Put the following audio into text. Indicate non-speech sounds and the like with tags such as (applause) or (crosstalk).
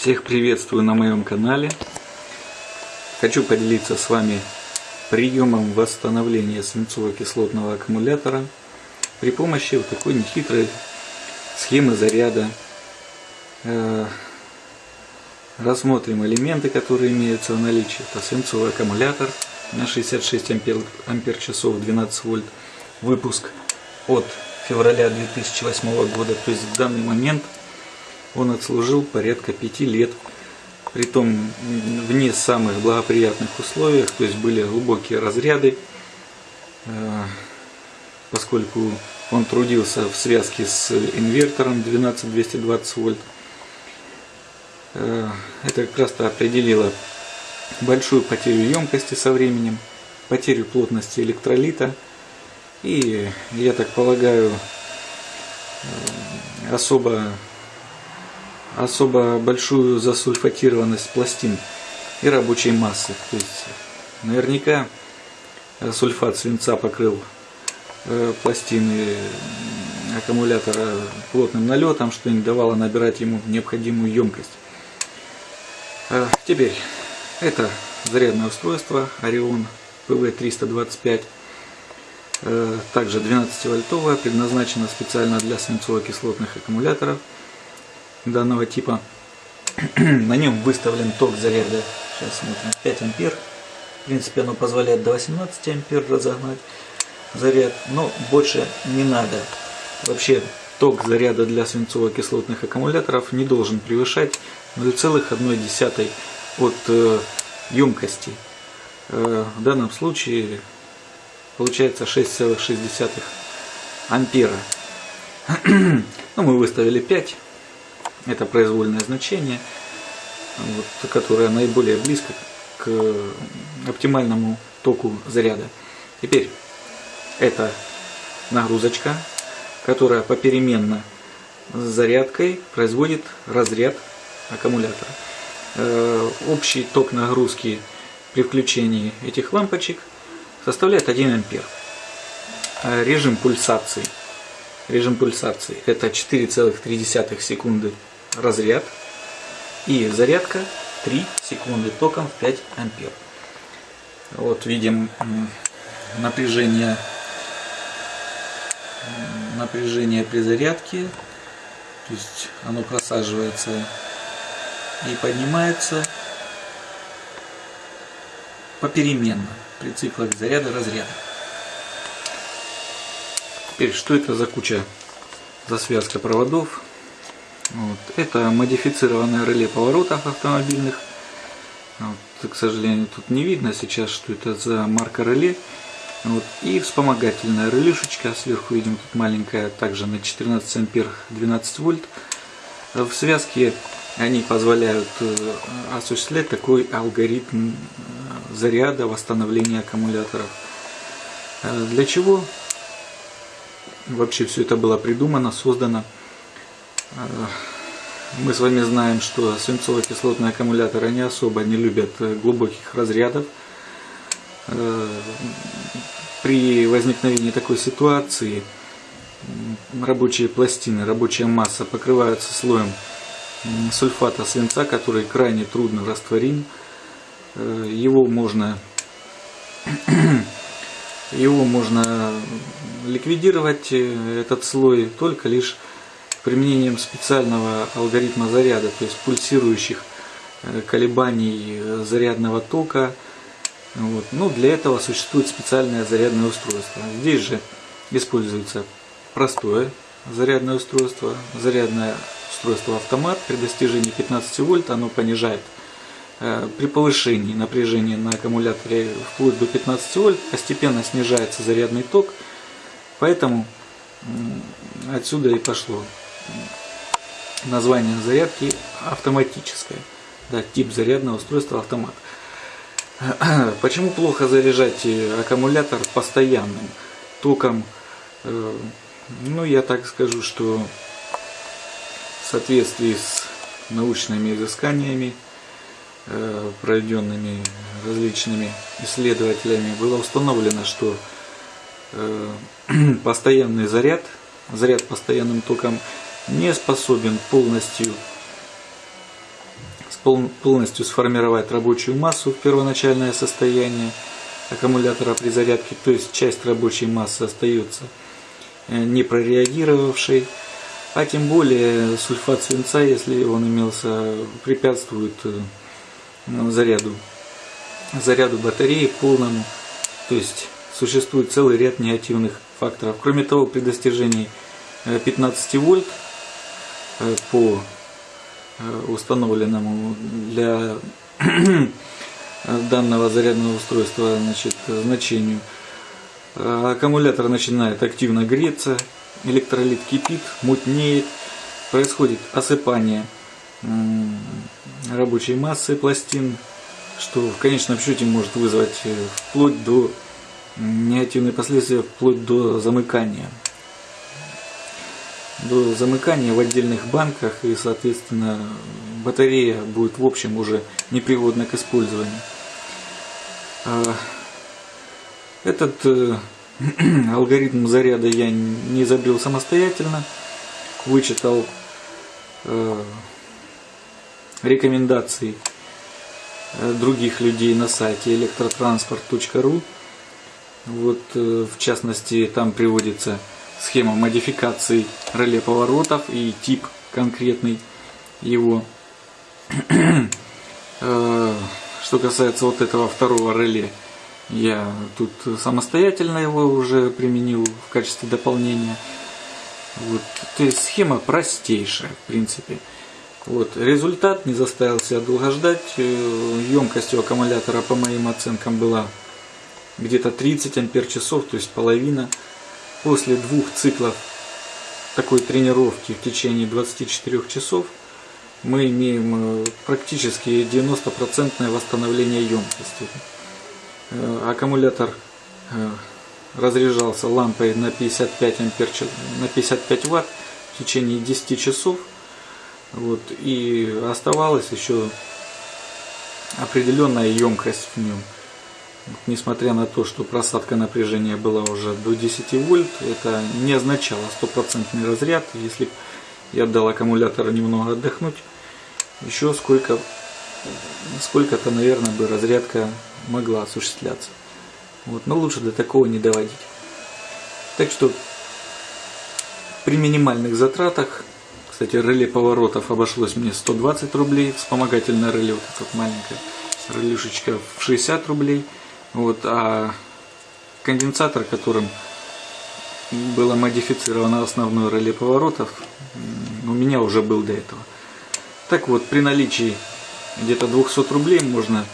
Всех приветствую на моем канале. Хочу поделиться с вами приемом восстановления свинцово-кислотного аккумулятора при помощи вот такой нехитрой схемы заряда. Э, рассмотрим элементы, которые имеются в наличии. Это свинцовый аккумулятор на 66 ампер, ампер часов 12 вольт. Выпуск от февраля 2008 года. То есть в данный момент он отслужил порядка 5 лет. Притом в не самых благоприятных условиях, то есть были глубокие разряды, э, поскольку он трудился в связке с инвертором 12220 вольт. Э, это как раз-то определило большую потерю емкости со временем, потерю плотности электролита и, я так полагаю, э, особо особо большую засульфатированность пластин и рабочей массы. То есть наверняка сульфат свинца покрыл э, пластины аккумулятора плотным налетом, что не давало набирать ему необходимую емкость. А теперь это зарядное устройство Orion PV325, э, также 12 вольтовое, предназначено специально для свинцово-кислотных аккумуляторов данного типа. (clears throat) На нем выставлен ток заряда, сейчас смотрим, 5 ампер. В принципе, оно позволяет до 18 ампер разогнать заряд, но больше не надо. Вообще, ток заряда для свинцово-кислотных аккумуляторов не должен превышать 0,1 от э, емкости. Э, в данном случае получается 6,6 ампера. (clears throat) ну, мы выставили 5 это произвольное значение, вот, которое наиболее близко к оптимальному току заряда. Теперь это нагрузочка, которая попеременно с зарядкой производит разряд аккумулятора. Э, общий ток нагрузки при включении этих лампочек составляет 1 ампер. Э, режим пульсации. Режим пульсации это 4,3 секунды разряд и зарядка 3 секунды током в 5 ампер. Вот видим напряжение, напряжение при зарядке, то есть оно просаживается и поднимается попеременно при циклах заряда разряда. Теперь, что это за куча, за связка проводов? Вот. Это модифицированное реле поворотов автомобильных. Вот. К сожалению, тут не видно сейчас, что это за марка реле. Вот. И вспомогательная релешечка. Сверху видим тут маленькая, также на 14 ампер 12 вольт. В связке они позволяют э, осуществлять такой алгоритм э, заряда, восстановления аккумуляторов. Э, для чего вообще все это было придумано, создано? Мы с вами знаем, что свинцово-кислотные аккумуляторы не особо не любят глубоких разрядов. Э, при возникновении такой ситуации рабочие пластины, рабочая масса покрываются слоем сульфата свинца, который крайне трудно растворим. Э, его можно, (clears throat) его можно ликвидировать, э, этот слой, только лишь применением специального алгоритма заряда, то есть пульсирующих э, колебаний э, зарядного тока. Вот. Ну, для этого существует специальное зарядное устройство. Здесь же используется простое зарядное устройство, зарядное устройство автомат. При достижении 15 вольт оно понижает э, при повышении напряжения на аккумуляторе вплоть до 15 вольт постепенно снижается зарядный ток, поэтому отсюда и пошло название зарядки автоматическая. Да, тип зарядного устройства автомат. (clears throat) Почему плохо заряжать э, аккумулятор постоянным током? Э, ну, я так скажу, что в соответствии с научными изысканиями, э, проведенными различными исследователями, было установлено, что (clears throat) постоянный заряд, заряд постоянным током не способен полностью полностью сформировать рабочую массу в первоначальное состояние аккумулятора при зарядке, то есть часть рабочей массы остается э, не прореагировавшей, а тем более сульфат свинца, если он имелся, препятствует э, заряду, заряду батареи полному, то есть существует целый ряд негативных факторов. Кроме того, при достижении 15 э, вольт по установленному для данного зарядного устройства значит, значению. Аккумулятор начинает активно греться, электролит кипит, мутнеет, происходит осыпание рабочей массы пластин, что в конечном счете может вызвать э, вплоть до негативные последствия, вплоть до замыкания. До замыкания в отдельных банках и, соответственно, батарея будет в общем уже непригодна к использованию. А, этот э, (clears throat) алгоритм заряда я не изобрел самостоятельно, вычитал э, рекомендации э, других людей на сайте электротранспорт.ру. Вот, в частности, там приводится схема модификации реле поворотов и тип конкретный его. (clears throat) Что касается вот этого второго реле, я тут самостоятельно его уже применил в качестве дополнения. Вот. То есть схема простейшая, в принципе. Вот. Результат не заставил себя долго ждать. Э, емкость у аккумулятора, по моим оценкам, была где-то 30 ампер часов, то есть половина. После двух циклов такой тренировки в течение 24 часов – мы имеем э, практически 90% восстановление емкости. Э, аккумулятор э, разряжался лампой на 55 ампер, на 55 ватт в течение 10 часов. Вот, и оставалась еще определенная емкость в нем. Несмотря на то, что просадка напряжения была уже до 10 вольт, это не означало стопроцентный разряд. Если я дал аккумулятору немного отдохнуть, еще сколько, сколько-то, наверное, бы разрядка могла осуществляться. Вот, но лучше до такого не доводить. Так что при минимальных затратах, кстати, реле поворотов обошлось мне 120 рублей, вспомогательное реле, вот это вот маленькая релюшечка в 60 рублей, вот, а конденсатор, которым было модифицировано основное реле поворотов, у меня уже был до этого. Так вот, при наличии где-то 200 рублей можно